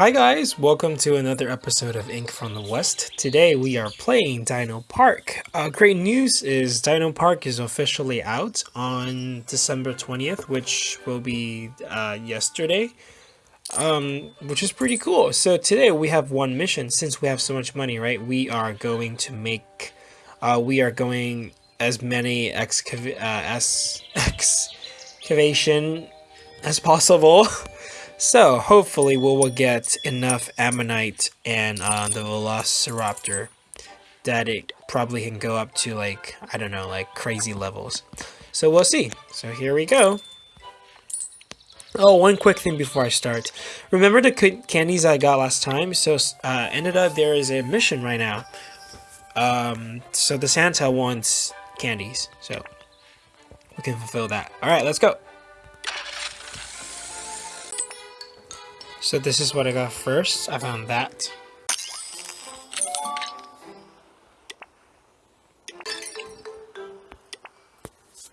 Hi guys, welcome to another episode of Ink from the West. Today we are playing Dino Park. Uh, great news is Dino Park is officially out on December 20th, which will be uh, yesterday, um, which is pretty cool. So today we have one mission. Since we have so much money, right, we are going to make, uh, we are going as many excav uh, as excavation as possible. So hopefully we will get enough ammonite and uh, the velociraptor that it probably can go up to like, I don't know, like crazy levels. So we'll see. So here we go. Oh, one quick thing before I start. Remember the candies I got last time? So uh, ended up there is a mission right now. Um, so the Santa wants candies. So we can fulfill that. All right, let's go. So this is what I got first. I found that.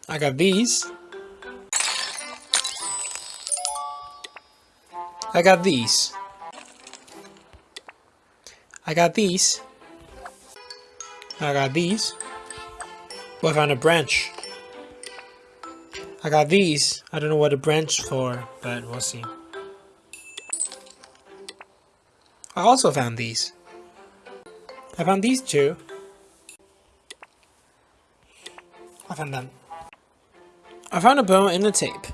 I got these. I got these. I got these. I got these. Well, I found a branch. I got these. I don't know what a branch for, but we'll see. I also found these. I found these two. I found them. I found a bow and a tape.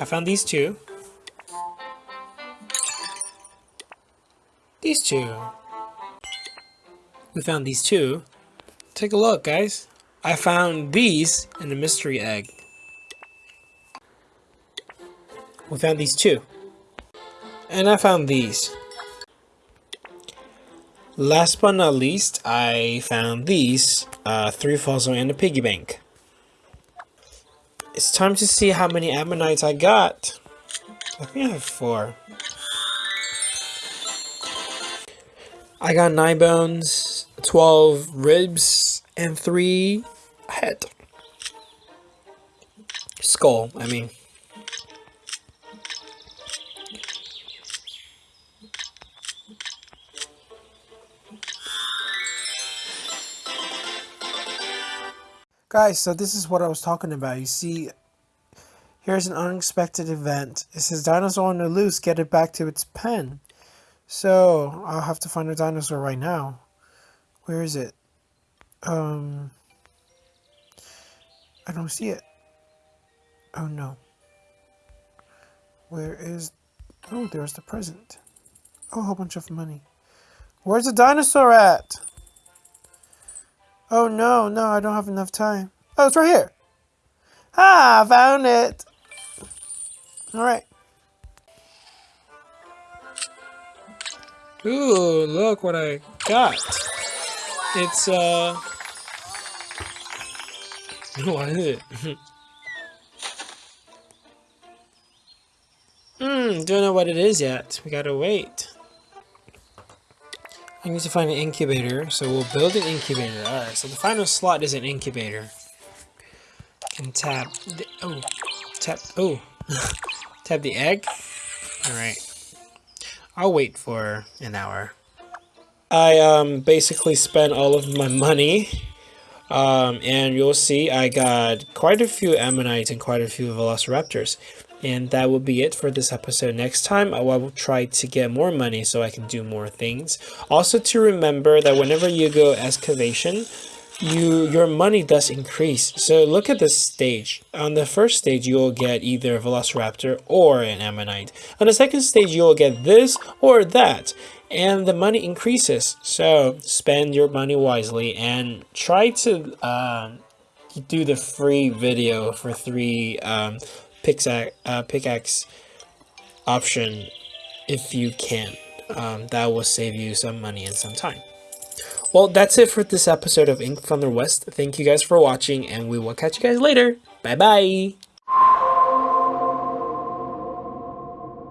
I found these two. These two. We found these two. Take a look, guys. I found these in the mystery egg. We found these two. And I found these. Last but not least, I found these, uh, three fossil and a piggy bank. It's time to see how many ammonites I got. I think I have four. I got nine bones, 12 ribs, and three head. Skull, I mean. Guys, so this is what I was talking about. You see, here's an unexpected event. It says dinosaur on the loose, get it back to its pen. So, I'll have to find a dinosaur right now. Where is it? Um, I don't see it. Oh no. Where is, oh, there's the present. Oh, a whole bunch of money. Where's the dinosaur at? Oh no, no, I don't have enough time. Oh, it's right here. Ah, I found it. All right. Ooh, look what I got. It's, uh... What is it? Hmm, don't know what it is yet. We gotta wait. I need to find an incubator, so we'll build an incubator. Alright, so the final slot is an incubator. And tap the, oh, tap, oh, tap the egg. Alright. I'll wait for an hour. I um, basically spent all of my money. Um, and you'll see I got quite a few ammonites and quite a few velociraptors. And that will be it for this episode. Next time, I will try to get more money so I can do more things. Also to remember that whenever you go excavation, you your money does increase. So look at this stage. On the first stage, you'll get either a Velociraptor or an Ammonite. On the second stage, you'll get this or that. And the money increases. So spend your money wisely and try to uh, do the free video for three um, pickaxe, uh, pickaxe option if you can. Um, that will save you some money and some time. Well, that's it for this episode of Ink from the West. Thank you guys for watching, and we will catch you guys later. Bye-bye!